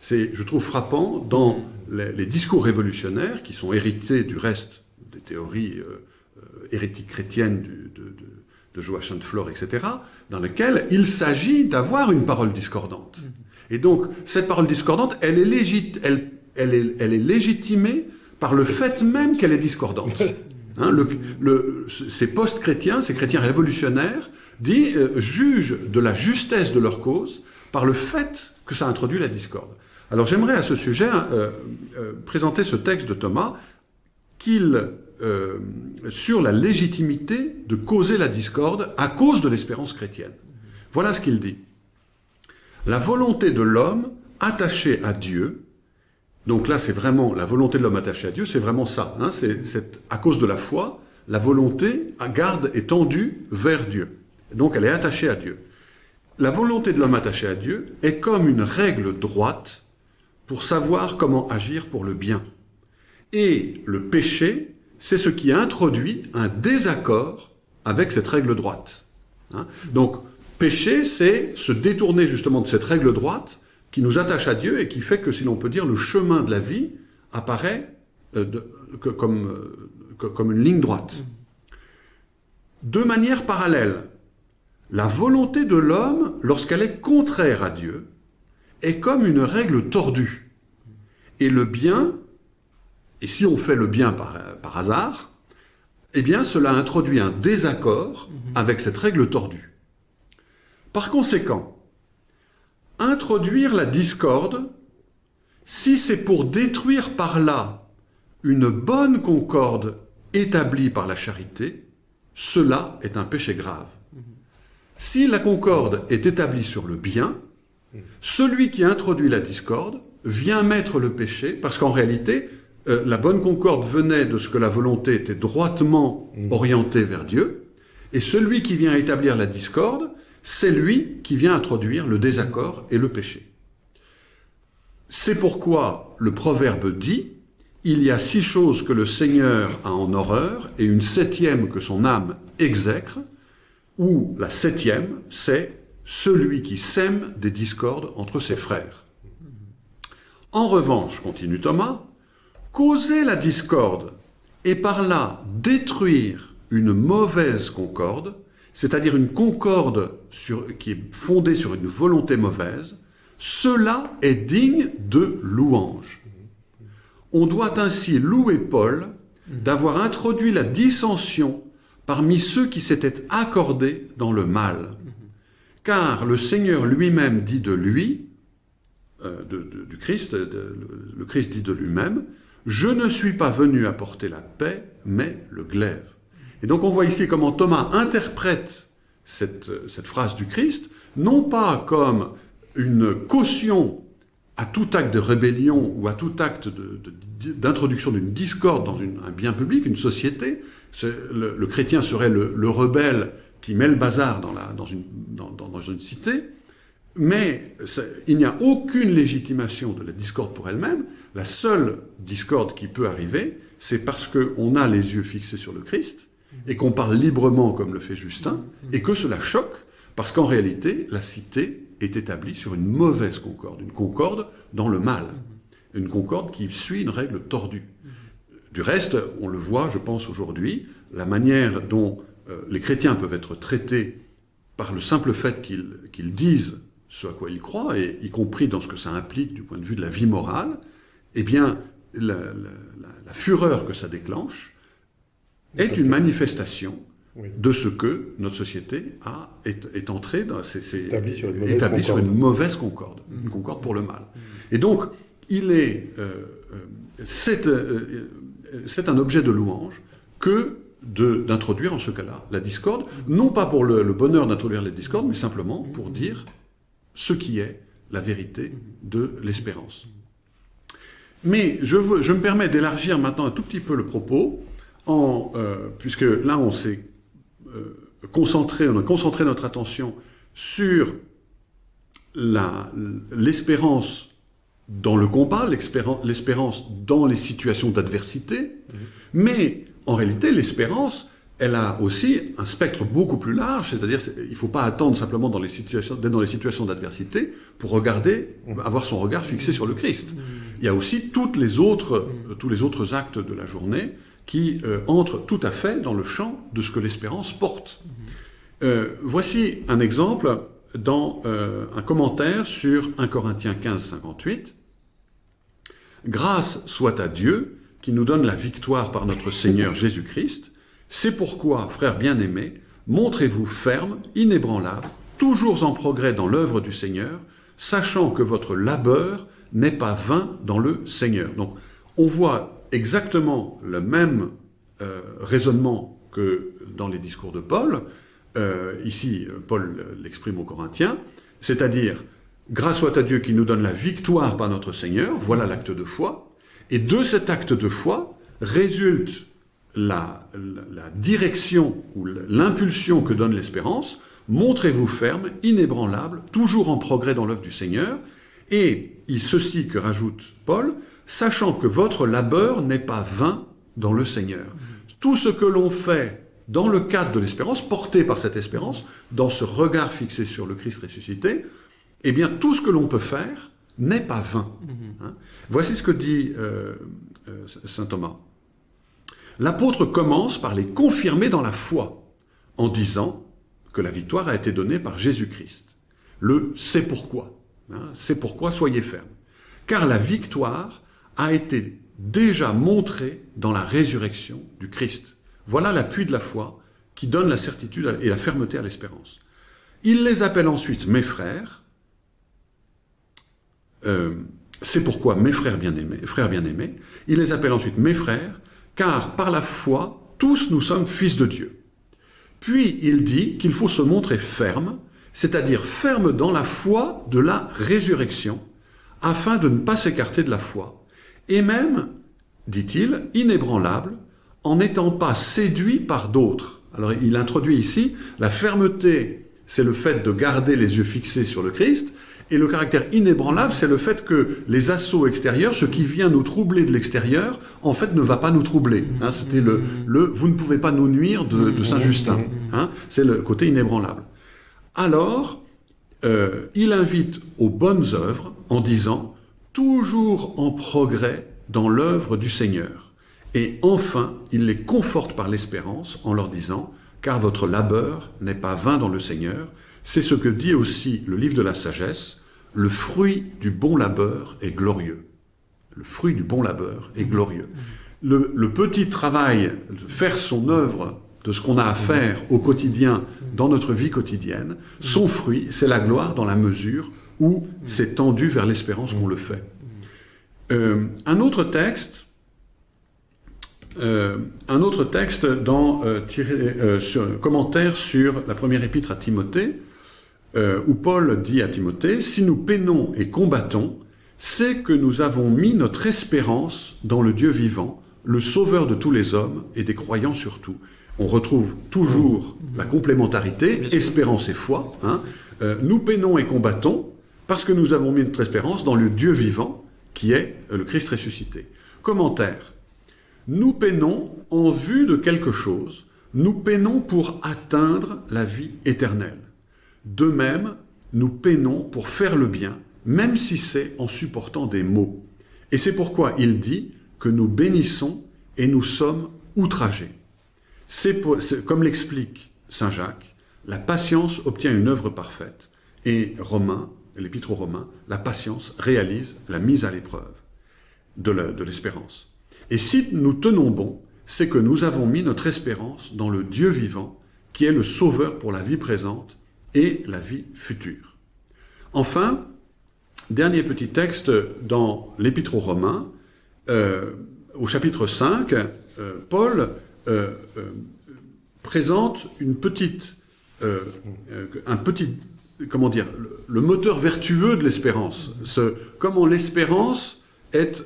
C'est, je trouve, frappant dans les, discours révolutionnaires qui sont hérités du reste des théories euh, euh hérétiques chrétiennes de de Joachim de Flore, etc., dans lequel il s'agit d'avoir une parole discordante. Et donc, cette parole discordante, elle est, légit elle, elle est, elle est légitimée par le fait même qu'elle est discordante. Hein, le, le, ces post-chrétiens, ces chrétiens révolutionnaires, dit, euh, jugent de la justesse de leur cause par le fait que ça introduit la discorde. Alors j'aimerais à ce sujet euh, euh, présenter ce texte de Thomas qu'il euh, sur la légitimité de causer la discorde à cause de l'espérance chrétienne. Voilà ce qu'il dit. La volonté de l'homme attaché à Dieu, donc là c'est vraiment la volonté de l'homme attaché à Dieu, c'est vraiment ça. Hein, c'est à cause de la foi, la volonté garde est tendue vers Dieu. Donc elle est attachée à Dieu. La volonté de l'homme attaché à Dieu est comme une règle droite pour savoir comment agir pour le bien. Et le péché c'est ce qui introduit un désaccord avec cette règle droite. Hein Donc, péché, c'est se détourner justement de cette règle droite qui nous attache à Dieu et qui fait que, si l'on peut dire, le chemin de la vie apparaît euh, comme, euh, comme une ligne droite. De manière parallèle, la volonté de l'homme, lorsqu'elle est contraire à Dieu, est comme une règle tordue. Et le bien et si on fait le bien par, par hasard, eh bien cela introduit un désaccord mhm. avec cette règle tordue. Par conséquent, introduire la discorde, si c'est pour détruire par là une bonne concorde établie par la charité, cela est un péché grave. Mhm. Si la concorde est établie sur le bien, mhm. celui qui introduit la discorde vient mettre le péché, parce qu'en réalité, euh, la bonne concorde venait de ce que la volonté était droitement mmh. orientée vers Dieu, et celui qui vient établir la discorde, c'est lui qui vient introduire le désaccord et le péché. C'est pourquoi le proverbe dit il y a six choses que le Seigneur a en horreur et une septième que son âme exècre, ou la septième, c'est celui qui sème des discordes entre ses frères. En revanche, continue Thomas, causer la discorde et par là détruire une mauvaise concorde, c'est-à-dire une concorde qui est fondée sur une volonté mauvaise, cela est digne de louange. On doit ainsi louer Paul d'avoir introduit la dissension parmi ceux qui s'étaient accordés dans le mal. Car le Seigneur lui-même dit de lui, euh, du Christ, le Christ dit de lui-même, je ne suis pas venu apporter la paix, mais le glaive. Et donc on voit ici comment Thomas interprète cette, cette phrase du Christ, non pas comme une caution à tout acte de rébellion ou à tout acte d'introduction d'une discorde dans un bien public, une société, le, chrétien serait le, rebelle qui met le bazar dans, une, cité, mais il n'y a aucune légitimation de la discorde pour elle-même. La seule discorde qui peut arriver, c'est parce qu'on a les yeux fixés sur le Christ, et qu'on parle librement comme le fait Justin, et que cela choque, parce qu'en réalité, la cité est établie sur une mauvaise concorde, une concorde dans le mal, une concorde qui suit une règle tordue. Du reste, on le voit, je pense, aujourd'hui, la manière dont euh, les chrétiens peuvent être traités par le simple fait qu'ils disent ce à quoi ils croient, y compris dans ce que ça implique du point de vue de la vie morale, eh bien, la, fureur que ça déclenche est une manifestation de ce que notre société a, est, entrée dans, établie sur une mauvaise, concorde, une concorde pour le mal. Et donc, il est, euh, euh, euh, c'est un objet de louange que d'introduire en ce cas-là la discorde, non pas pour le, bonheur d'introduire la discorde, mais simplement pour dire ce qui est la vérité de l'espérance. Mais je, je, me permets d'élargir maintenant un tout petit peu le propos, en, puisque là on s'est euh, concentré, on a concentré notre attention sur l'espérance dans le combat, l'espérance dans les situations d'adversité, mhm. mais en réalité, l'espérance, elle a aussi un spectre beaucoup plus large, c'est-à-dire il ne faut pas attendre simplement dans les situations, dans les situations d'adversité pour regarder, avoir son regard fixé sur le Christ. Il y a aussi toutes les autres, tous les autres actes de la journée qui euh, entre tout à fait dans le champ de ce que l'espérance porte. Euh, voici un exemple dans euh, un commentaire sur 1 Corinthiens 15, 58. Grâce soit à Dieu qui nous donne la victoire par notre Seigneur Jésus-Christ. C'est pourquoi, frères bien-aimés, montrez-vous fermes, inébranlables, toujours en progrès dans l'œuvre du Seigneur, sachant que votre labeur n'est pas vain dans le Seigneur. Donc, on voit exactement le même euh, raisonnement que dans les discours de Paul. Euh, ici, Paul l'exprime aux Corinthiens, c'est-à-dire, grâce soit à Dieu qui nous donne la victoire par notre Seigneur, voilà l'acte de foi, et de cet acte de foi résulte la, la direction ou l'impulsion que donne l'espérance, montrez-vous ferme, inébranlable, toujours en progrès dans l'œuvre du Seigneur, et il ceci que rajoute Paul, sachant que votre labeur n'est pas vain dans le Seigneur. Tout ce que l'on fait dans le cadre de l'espérance, porté par cette espérance, dans ce regard fixé sur le Christ ressuscité, eh bien tout ce que l'on peut faire n'est pas vain. Hein. Voici ce que dit euh, euh, saint Thomas. L'apôtre commence par les confirmer dans la foi, en disant que la victoire a été donnée par Jésus-Christ. Le « c'est pourquoi hein, C'est pourquoi soyez fermes. Car la victoire a été déjà montré dans la résurrection du Christ. Voilà l'appui de la foi qui donne la certitude et la fermeté à l'espérance. Il les appelle ensuite mes frères. Euh, c'est pourquoi mes frères bien-aimés, frères bien-aimés, il les appelle ensuite mes frères, car par la foi, tous nous sommes fils de Dieu. Puis il dit qu'il faut se montrer ferme, c'est-à-dire ferme dans la foi de la résurrection, afin de ne pas s'écarter de la foi, et même, dit-il, inébranlable, en n'étant pas séduit par d'autres. Alors il introduit ici, la fermeté, c'est le fait de garder les yeux fixés sur le Christ, et le caractère inébranlable, c'est le fait que les assauts extérieurs, ce qui vient nous troubler de l'extérieur, en fait ne va pas nous troubler. Hein. C'était le, le « vous ne pouvez pas nous nuire » de, Saint-Justin. Hein. C'est le côté inébranlable. Alors, euh, il invite aux bonnes œuvres en disant toujours en progrès dans l'œuvre du Seigneur. Et enfin, il les conforte par l'espérance en leur disant « Car votre labeur n'est pas vain dans le Seigneur ». C'est ce que dit aussi le livre de la sagesse, « Le fruit du bon labeur est glorieux ». Le fruit du bon labeur est glorieux. Le, le petit travail, faire son œuvre de ce qu'on a à faire au quotidien, dans notre vie quotidienne, son fruit, c'est la gloire dans la mesure où c'est tendu vers l'espérance qu'on le fait. Euh, un autre texte, euh, un autre texte dans euh, sur, commentaire sur la première épître à Timothée, où Paul dit à Timothée, si nous peinons et combattons, c'est que nous avons mis notre espérance dans le Dieu vivant, le sauveur de tous les hommes et des croyants surtout. On retrouve toujours la complémentarité, Bien sûr. espérance et foi. hein. Euh, nous peinons et combattons parce que nous avons mis notre espérance dans le Dieu vivant qui est euh, le Christ ressuscité. Commentaire. Nous peinons en vue de quelque chose, nous peinons pour atteindre la vie éternelle. De même, nous peinons pour faire le bien, même si c'est en supportant des maux. Et c'est pourquoi il dit que nous bénissons et nous sommes outragés. Comme l'explique Saint Jacques, la patience obtient une œuvre parfaite. Et Romain, l'épître aux Romains, la patience réalise la mise à l'épreuve de l'espérance. Et si nous tenons bon, c'est que nous avons mis notre espérance dans le Dieu vivant, qui est le sauveur pour la vie présente et la vie future. Enfin, dernier petit texte dans l'Épître aux Romains, euh, au chapitre 5, euh, Paul euh, présente un petit, comment dire, le, moteur vertueux de l'espérance. Ce- Comment l'espérance est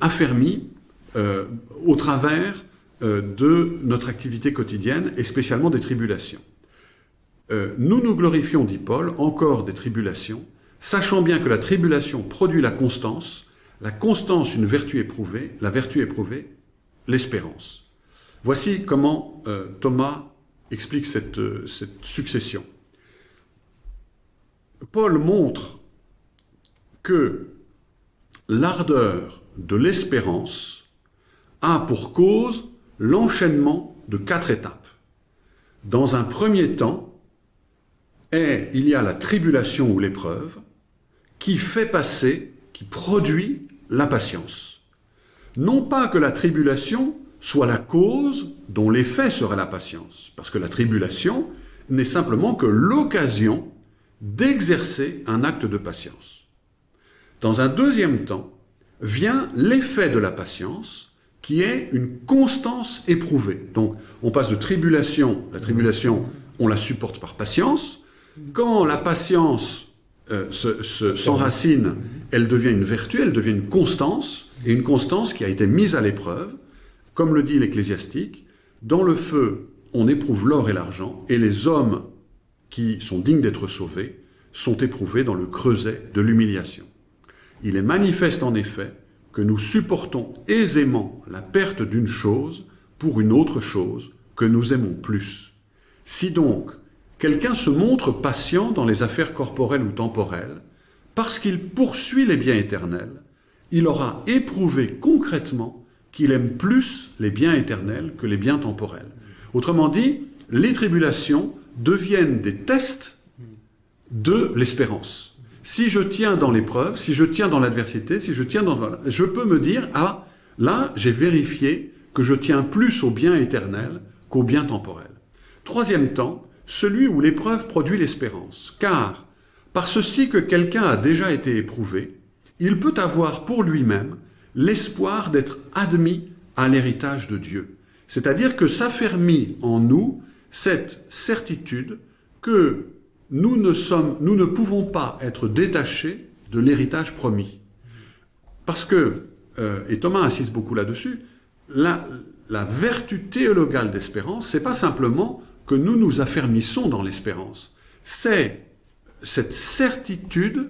affermie au travers de notre activité quotidienne et spécialement des tribulations. Euh, nous nous glorifions, dit Paul, encore des tribulations, sachant bien que la tribulation produit la constance, la constance une vertu éprouvée, la vertu éprouvée l'espérance. Voici comment euh, Thomas explique euh, cette succession. Paul montre que l'ardeur de l'espérance a pour cause l'enchaînement de quatre étapes. Dans un premier temps, est, il y a la tribulation ou l'épreuve qui fait passer, qui produit la patience. Non pas que la tribulation soit la cause dont l'effet serait la patience, parce que la tribulation n'est simplement que l'occasion d'exercer un acte de patience. Dans un deuxième temps, vient l'effet de la patience, qui est une constance éprouvée. Donc, on passe de tribulation, la tribulation, on la supporte par patience. Quand la patience euh, se- se- s'enracine, elle devient une vertu, elle devient une constance, et une constance qui a été mise à l'épreuve, comme le dit l'Ecclésiastique, dans le feu, on éprouve l'or et l'argent, et les hommes qui sont dignes d'être sauvés sont éprouvés dans le creuset de l'humiliation. Il est manifeste en effet que nous supportons aisément la perte d'une chose pour une autre chose que nous aimons plus. Si donc quelqu'un se montre patient dans les affaires corporelles ou temporelles, parce qu'il poursuit les biens éternels, il aura éprouvé concrètement qu'il aime plus les biens éternels que les biens temporels. Autrement dit, les tribulations deviennent des tests de l'espérance. Si je tiens dans l'épreuve, si je tiens dans l'adversité, si je tiens dans... je peux me dire, ah, là, j'ai vérifié que je tiens plus au bien éternel qu'au bien temporel. Troisième temps, celui où l'épreuve produit l'espérance. Car, par ceci que quelqu'un a déjà été éprouvé, il peut avoir pour lui-même l'espoir d'être admis à l'héritage de Dieu. C'est-à-dire que s'affermit en nous cette certitude que nous ne, pouvons pas être détachés de l'héritage promis. Parce que, euh, et Thomas insiste beaucoup là-dessus, la, la vertu théologale d'espérance, c'est pas simplement que nous nous affermissons dans l'espérance, c'est cette certitude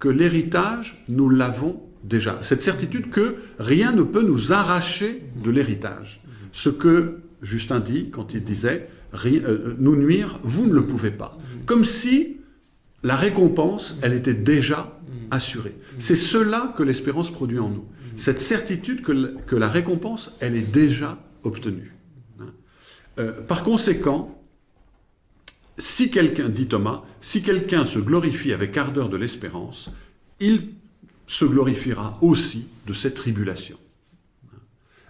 que l'héritage, nous l'avons déjà. Cette certitude que rien ne peut nous arracher de l'héritage. Ce que Justin dit quand il disait Ri- euh, nous nuire, vous ne le pouvez pas. Comme si la récompense, elle était déjà assurée. C'est cela que l'espérance produit en nous. Cette certitude que, que la récompense, elle est déjà obtenue. Hein. Euh, par conséquent, si quelqu'un, dit Thomas, si quelqu'un se glorifie avec ardeur de l'espérance, il se glorifiera aussi de cette tribulation.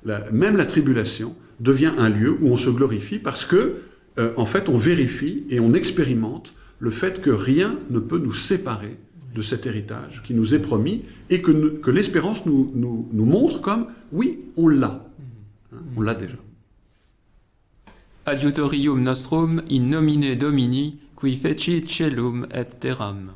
La- même la tribulation devient un lieu où on se glorifie parce que, euh, en fait, on vérifie et on expérimente le fait que rien ne peut nous séparer de cet héritage qui nous est promis et que, l'espérance nous montre comme, oui, on l'a. Hein, on l'a déjà. Adiutorium nostrum in nomine Domini, qui fecit celum et terram.